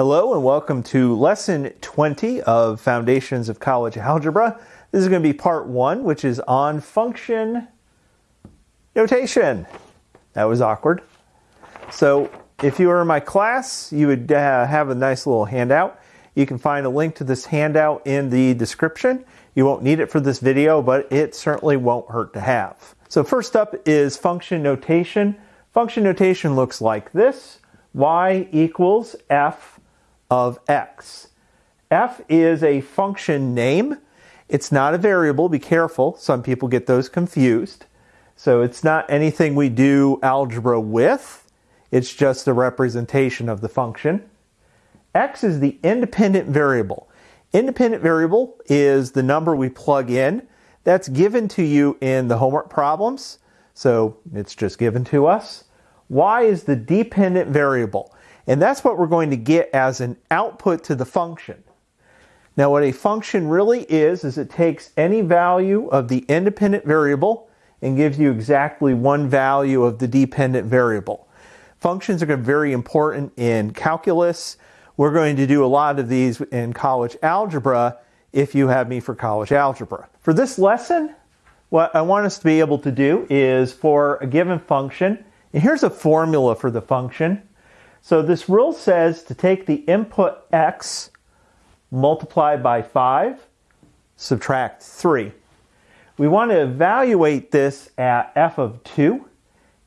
Hello and welcome to lesson 20 of Foundations of College Algebra. This is going to be part one, which is on function notation. That was awkward. So if you were in my class, you would uh, have a nice little handout. You can find a link to this handout in the description. You won't need it for this video, but it certainly won't hurt to have. So first up is function notation. Function notation looks like this. y equals f of x. f is a function name. It's not a variable. Be careful. Some people get those confused. So it's not anything we do algebra with. It's just a representation of the function. x is the independent variable. Independent variable is the number we plug in that's given to you in the homework problems. So it's just given to us. Y is the dependent variable. And that's what we're going to get as an output to the function. Now what a function really is, is it takes any value of the independent variable and gives you exactly one value of the dependent variable. Functions are very important in calculus. We're going to do a lot of these in college algebra if you have me for college algebra. For this lesson, what I want us to be able to do is for a given function, and here's a formula for the function. So this rule says to take the input x multiply by 5, subtract 3. We want to evaluate this at f of 2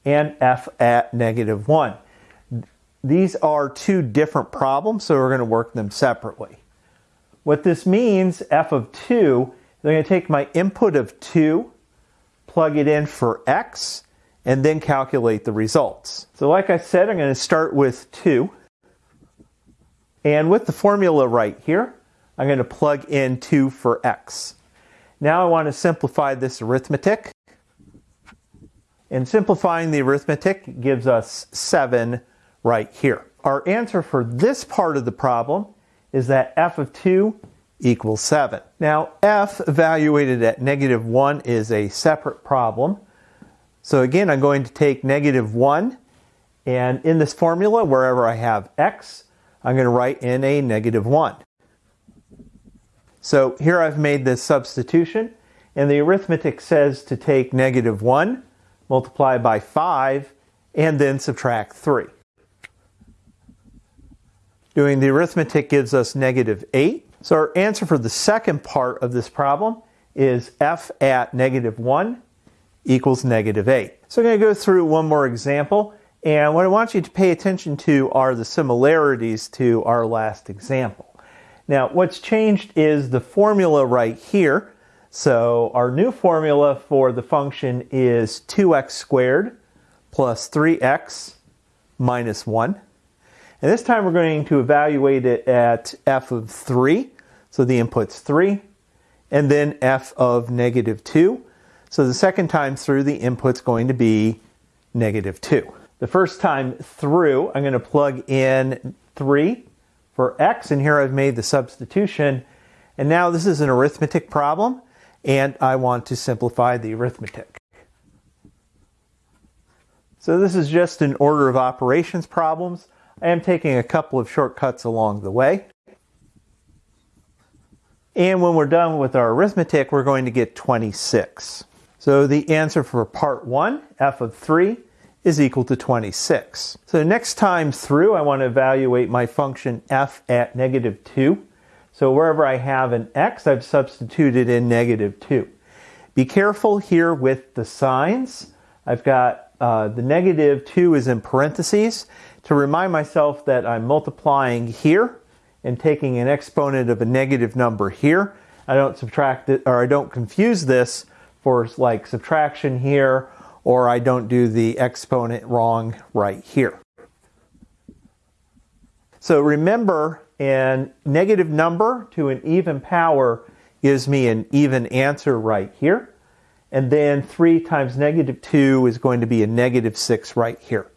and f at negative 1. These are two different problems, so we're going to work them separately. What this means, f of 2, I'm going to take my input of 2, plug it in for x, and then calculate the results. So like I said, I'm going to start with 2. And with the formula right here, I'm going to plug in 2 for x. Now I want to simplify this arithmetic. And simplifying the arithmetic gives us 7 right here. Our answer for this part of the problem is that f of 2 equals 7. Now, f evaluated at negative 1 is a separate problem. So again, I'm going to take negative 1, and in this formula, wherever I have x, I'm going to write in a negative 1. So here I've made this substitution, and the arithmetic says to take negative 1, multiply by 5, and then subtract 3. Doing the arithmetic gives us negative 8. So our answer for the second part of this problem is f at negative 1 equals negative 8. So I'm going to go through one more example. And what I want you to pay attention to are the similarities to our last example. Now, what's changed is the formula right here. So our new formula for the function is 2x squared plus 3x minus 1. And this time we're going to evaluate it at f of 3. So the input's 3. And then f of negative 2. So the second time through, the input's going to be negative 2. The first time through, I'm going to plug in 3 for x. And here I've made the substitution. And now this is an arithmetic problem. And I want to simplify the arithmetic. So this is just an order of operations problems. I am taking a couple of shortcuts along the way. And when we're done with our arithmetic, we're going to get 26. So the answer for part one, f of 3, is equal to 26. So next time through, I want to evaluate my function f at negative 2. So wherever I have an x, I've substituted in negative 2. Be careful here with the signs. I've got uh, the negative 2 is in parentheses to remind myself that I'm multiplying here and taking an exponent of a negative number here. I don't subtract it or I don't confuse this for like subtraction here or I don't do the exponent wrong right here. So remember, a negative number to an even power gives me an even answer right here. And then 3 times negative 2 is going to be a negative 6 right here.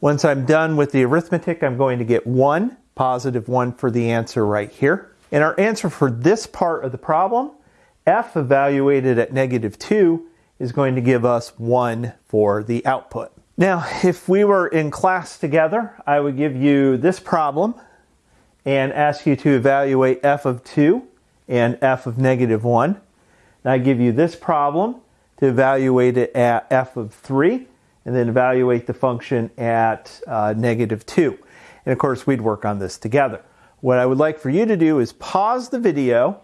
Once I'm done with the arithmetic, I'm going to get 1, positive 1 for the answer right here. And our answer for this part of the problem, f evaluated at negative 2, is going to give us 1 for the output. Now, if we were in class together, I would give you this problem and ask you to evaluate f of 2 and f of negative 1. And I give you this problem to evaluate it at f of 3 and then evaluate the function at uh, negative 2. And of course, we'd work on this together. What I would like for you to do is pause the video,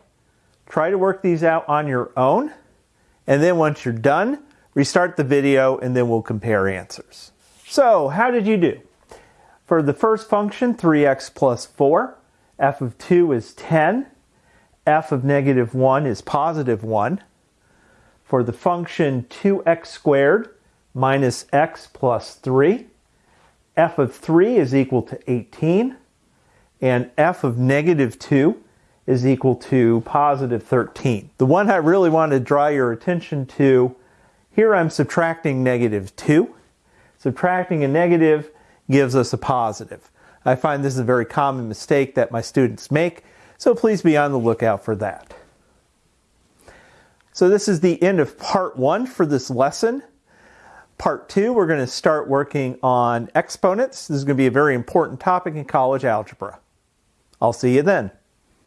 try to work these out on your own, and then once you're done, restart the video and then we'll compare answers. So, how did you do? For the first function, 3x plus 4, f of 2 is 10, f of negative 1 is positive 1. For the function 2x squared minus x plus 3, f of 3 is equal to 18, and f of negative 2 is equal to positive 13. The one I really want to draw your attention to, here I'm subtracting negative 2. Subtracting a negative gives us a positive. I find this is a very common mistake that my students make, so please be on the lookout for that. So this is the end of part one for this lesson. Part two, we're going to start working on exponents. This is going to be a very important topic in college algebra. I'll see you then.